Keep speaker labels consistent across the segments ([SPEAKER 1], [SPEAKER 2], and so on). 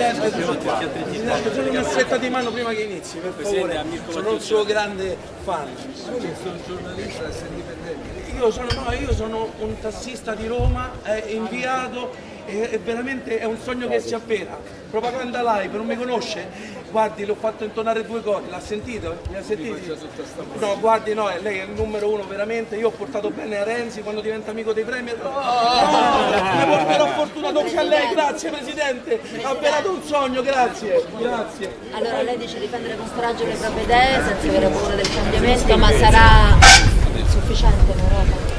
[SPEAKER 1] Presidente, Presidente, sono una stretta di mano prima che inizi, per favore. Sono un suo grande fan.
[SPEAKER 2] sono giornalista indipendente.
[SPEAKER 1] Io sono, no, io sono un tassista di Roma, è inviato, è, è veramente è un sogno che si avvera. Propaganda live, non mi conosce? Guardi, l'ho fatto intonare due cose, l'ha sentito? Mi ha sentito? No, guardi, no, lei è il numero uno veramente, io ho portato bene a Renzi quando diventa amico dei premier. Oh, mi porterò fortuna doppia a lei, grazie Presidente, ha avverato un sogno, grazie, grazie.
[SPEAKER 3] Allora lei dice difendere con coraggio le proprie idee senza avere paura del cambiamento, ma sarà sufficiente in Europa?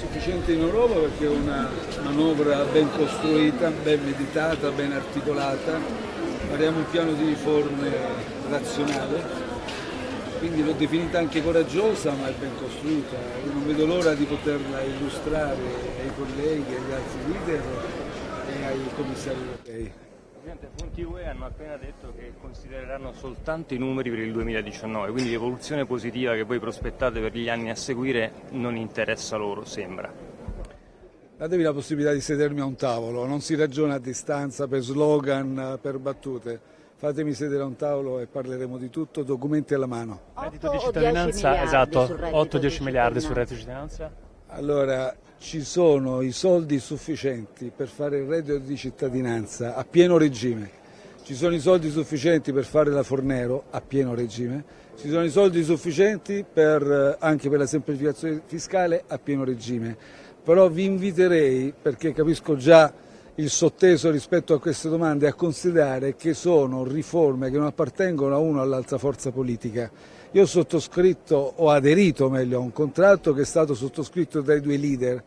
[SPEAKER 2] Sufficiente in Europa perché è una manovra ben costruita, ben meditata, ben articolata. Faremo un piano di riforme razionale, quindi l'ho definita anche coraggiosa ma è ben costruita. Io non vedo l'ora di poterla illustrare ai colleghi, agli altri leader e ai commissari europei.
[SPEAKER 4] Presidente, fonti UE hanno appena detto che considereranno soltanto i numeri per il 2019, quindi l'evoluzione positiva che voi prospettate per gli anni a seguire non interessa loro, sembra.
[SPEAKER 2] Datevi la possibilità di sedermi a un tavolo, non si ragiona a distanza per slogan, per battute. Fatemi sedere a un tavolo e parleremo di tutto, documenti alla mano.
[SPEAKER 3] Reddito
[SPEAKER 5] di cittadinanza, esatto, 8-10 miliardi sul reddito di cittadinanza.
[SPEAKER 2] Allora, ci sono i soldi sufficienti per fare il reddito di cittadinanza a pieno regime, ci sono i soldi sufficienti per fare la Fornero a pieno regime, ci sono i soldi sufficienti per, eh, anche per la semplificazione fiscale a pieno regime, però vi inviterei, perché capisco già il sotteso rispetto a queste domande, a considerare che sono riforme che non appartengono a una o all'altra forza politica. Io ho sottoscritto, ho aderito meglio a un contratto che è stato sottoscritto dai due leader.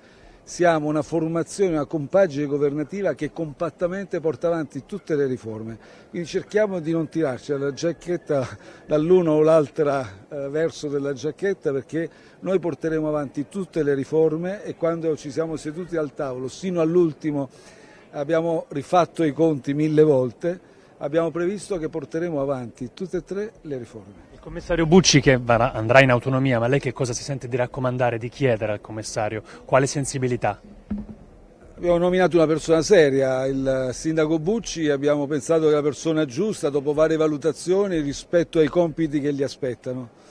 [SPEAKER 2] Siamo una formazione, una compagine governativa che compattamente porta avanti tutte le riforme. Quindi cerchiamo di non tirarci la giacchetta dall'uno o l'altro eh, verso della giacchetta perché noi porteremo avanti tutte le riforme e quando ci siamo seduti al tavolo, sino all'ultimo, abbiamo rifatto i conti mille volte, abbiamo previsto che porteremo avanti tutte e tre le riforme.
[SPEAKER 5] Il commissario Bucci che andrà in autonomia, ma lei che cosa si sente di raccomandare, di chiedere al commissario? Quale sensibilità?
[SPEAKER 2] Abbiamo nominato una persona seria, il sindaco Bucci, abbiamo pensato che è la persona giusta dopo varie valutazioni rispetto ai compiti che gli aspettano.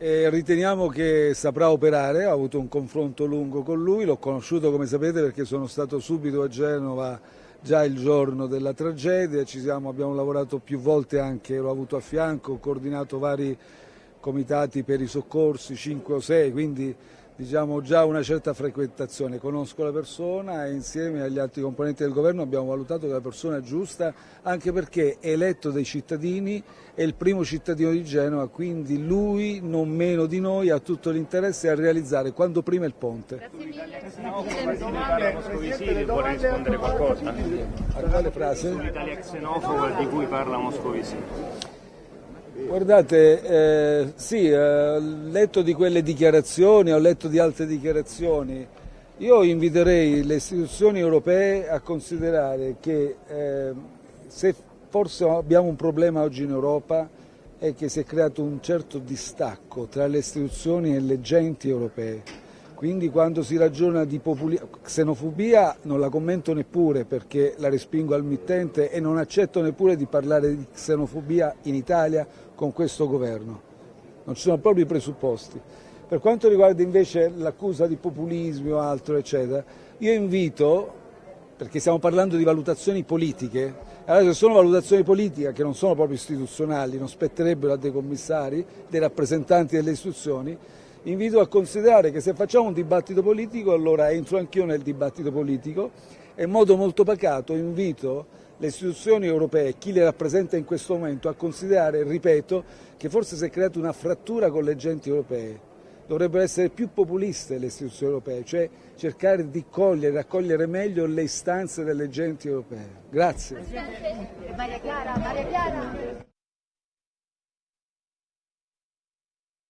[SPEAKER 2] E riteniamo che saprà operare, ho avuto un confronto lungo con lui, l'ho conosciuto come sapete perché sono stato subito a Genova già il giorno della tragedia, siamo, abbiamo lavorato più volte anche, l'ho avuto a fianco, ho coordinato vari comitati per i soccorsi, 5 o 6, quindi diciamo già una certa frequentazione, conosco la persona e insieme agli altri componenti del governo abbiamo valutato che la persona è giusta anche perché è eletto dai cittadini, è il primo cittadino di Genova, quindi lui non meno di noi ha tutto l'interesse a realizzare quanto prima il ponte.
[SPEAKER 4] Vuole rispondere qualcosa?
[SPEAKER 2] A quale frase?
[SPEAKER 4] L'Italia xenofoba di cui parla Moscovici.
[SPEAKER 2] Guardate, eh, sì, eh, ho letto di quelle dichiarazioni, ho letto di altre dichiarazioni. Io inviterei le istituzioni europee a considerare che eh, se forse abbiamo un problema oggi in Europa è che si è creato un certo distacco tra le istituzioni e le genti europee. Quindi quando si ragiona di xenofobia non la commento neppure perché la respingo al mittente e non accetto neppure di parlare di xenofobia in Italia con questo governo. Non ci sono proprio i presupposti. Per quanto riguarda invece l'accusa di populismo o altro, eccetera, io invito, perché stiamo parlando di valutazioni politiche, allora se sono valutazioni politiche che non sono proprio istituzionali, non spetterebbero a dei commissari, dei rappresentanti delle istituzioni, invito a considerare che se facciamo un dibattito politico allora entro anch'io nel dibattito politico e in modo molto pacato invito le istituzioni europee, chi le rappresenta in questo momento, a considerare, ripeto, che forse si è creata una frattura con le genti europee. Dovrebbero essere più populiste le istituzioni europee, cioè cercare di cogliere, raccogliere meglio le istanze delle genti europee. Grazie.